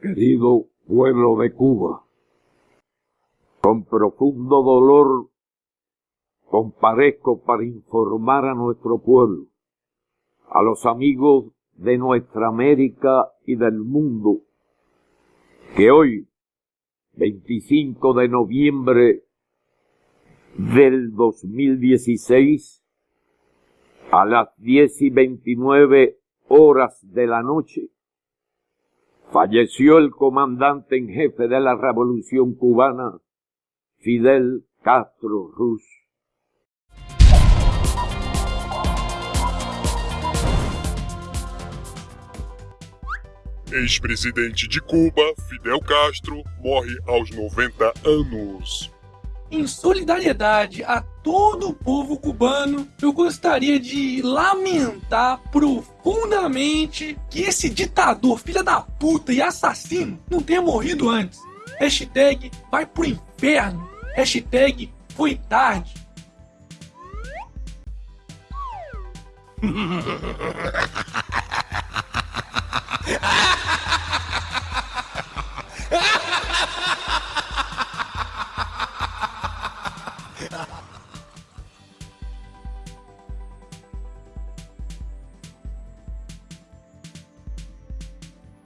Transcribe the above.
Querido pueblo de Cuba, con profundo dolor comparezco para informar a nuestro pueblo, a los amigos de nuestra América y del mundo, que hoy, 25 de noviembre del 2016, a las 10 y 29 horas de la noche, falleció el comandante en jefe de la Revolución cubana, Fidel Castro Ruz. Ex-presidente de Cuba, Fidel Castro, morre aos 90 anos. Em solidariedade a todo o povo cubano, eu gostaria de lamentar profundamente que esse ditador, filha da puta e assassino não tenha morrido antes. Hashtag vai pro inferno. Hashtag foi tarde. ha ha ha